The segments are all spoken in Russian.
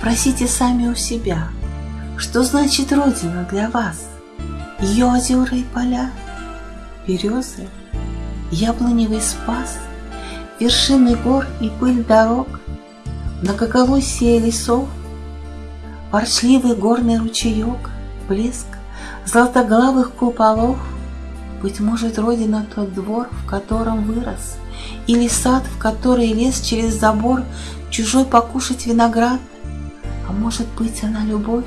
Спросите сами у себя, что значит Родина для вас? Ее озера и поля, березы, яблоневый спас, вершины гор и пыль дорог, многоголосие лесов, ворчливый горный ручеек, блеск золотоглавых куполов, быть может, Родина тот двор, в котором вырос, или сад, в который лез через забор чужой покушать виноград, а может быть, она любовь,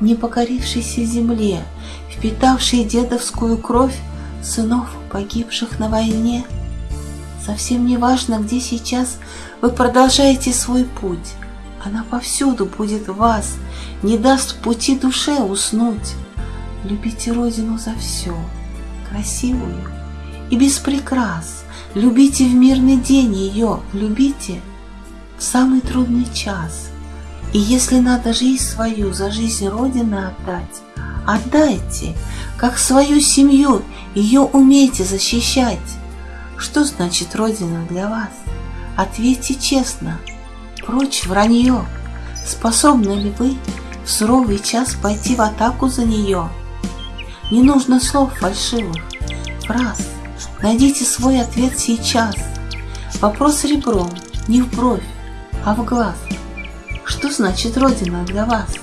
не покорившейся земле, впитавшей дедовскую кровь сынов, погибших на войне. Совсем не важно, где сейчас вы продолжаете свой путь. Она повсюду будет вас, не даст пути душе уснуть. Любите Родину за все, красивую и без прикрас. Любите в мирный день ее, любите в самый трудный час. И если надо жизнь свою за жизнь Родины отдать, отдайте, как свою семью, ее умейте защищать. Что значит Родина для вас? Ответьте честно, прочь вранье. Способны ли вы в суровый час пойти в атаку за нее? Не нужно слов фальшивых, фраз. Найдите свой ответ сейчас. Вопрос ребром, не в бровь, а в глаз. Что значит Родина для вас?